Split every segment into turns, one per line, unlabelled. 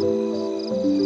Thank you.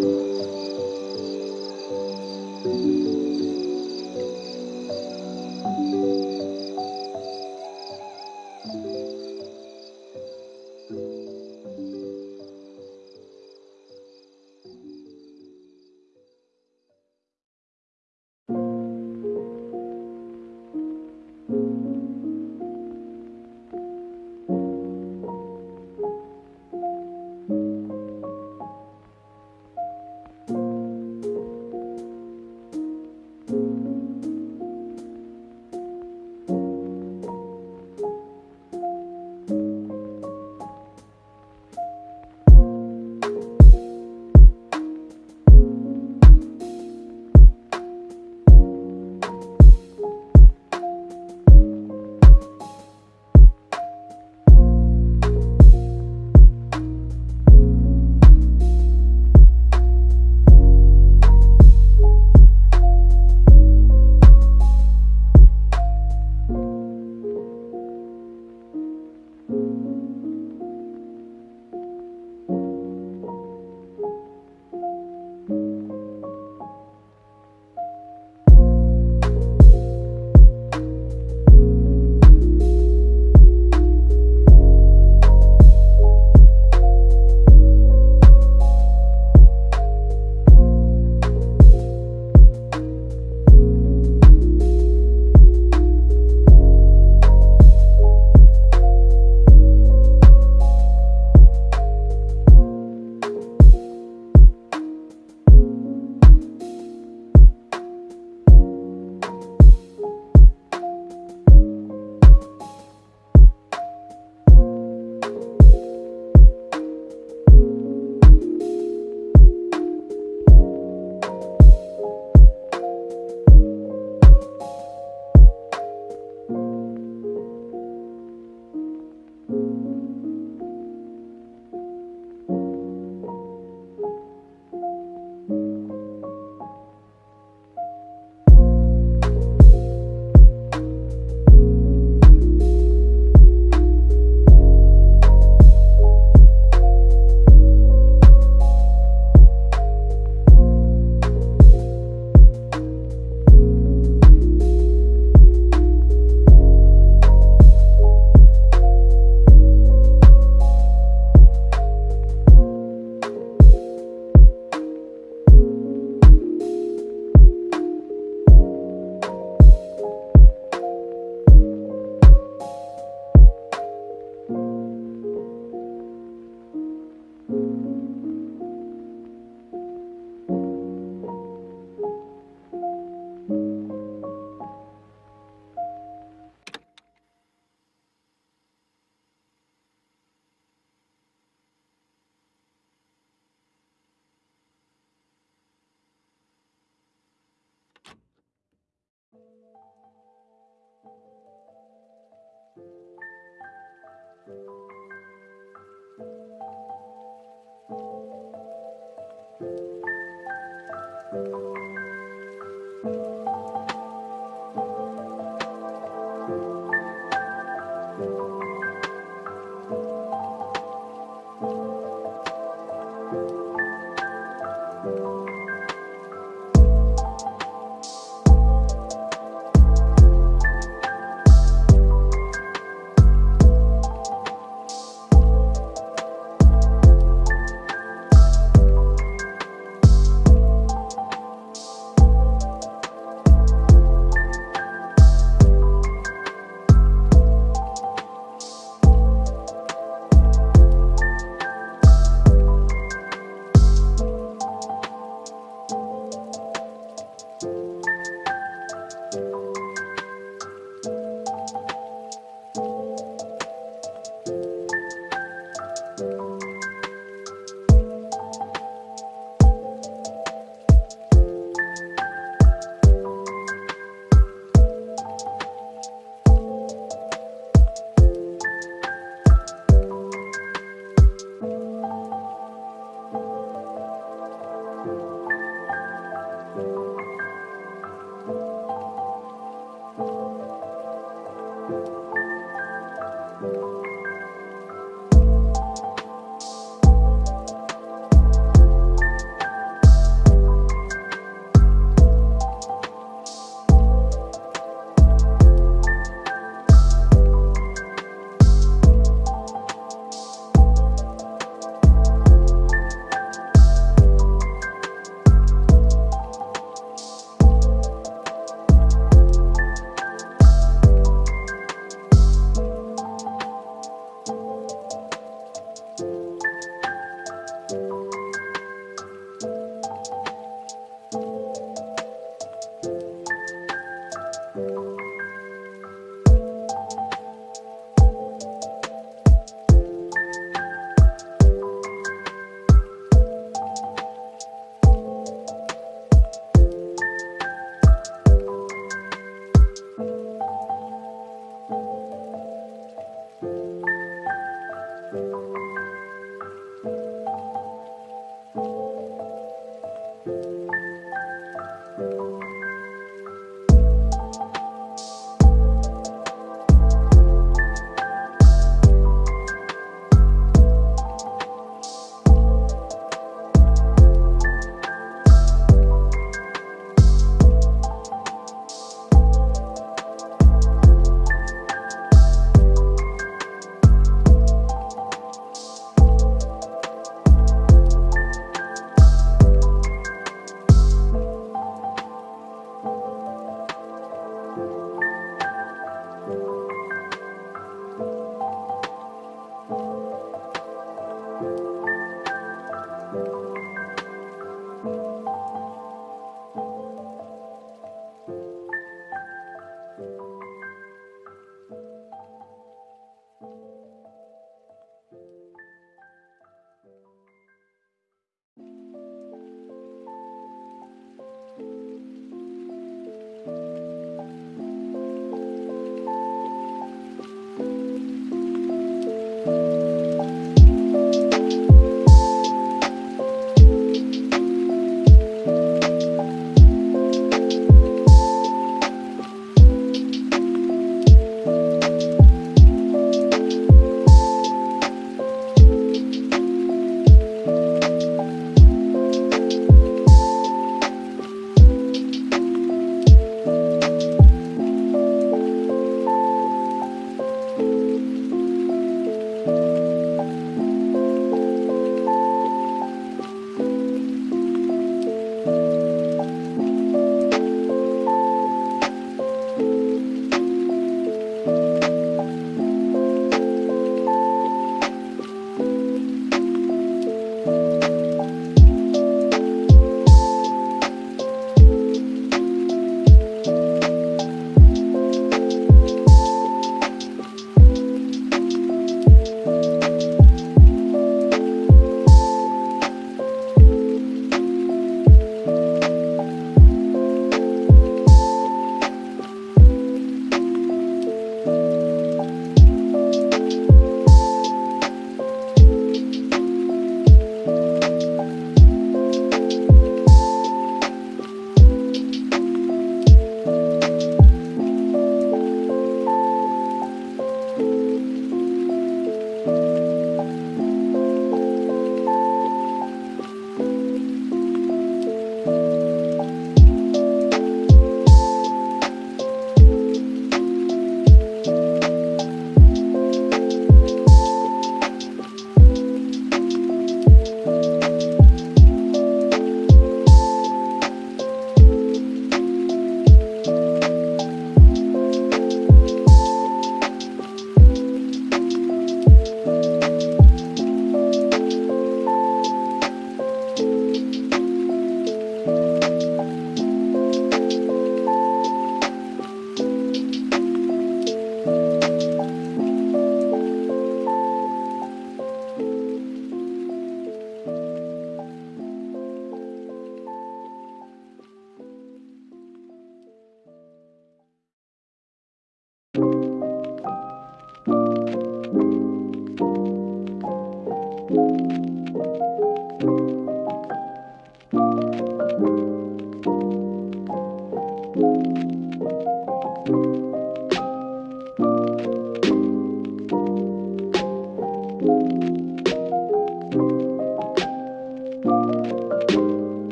Música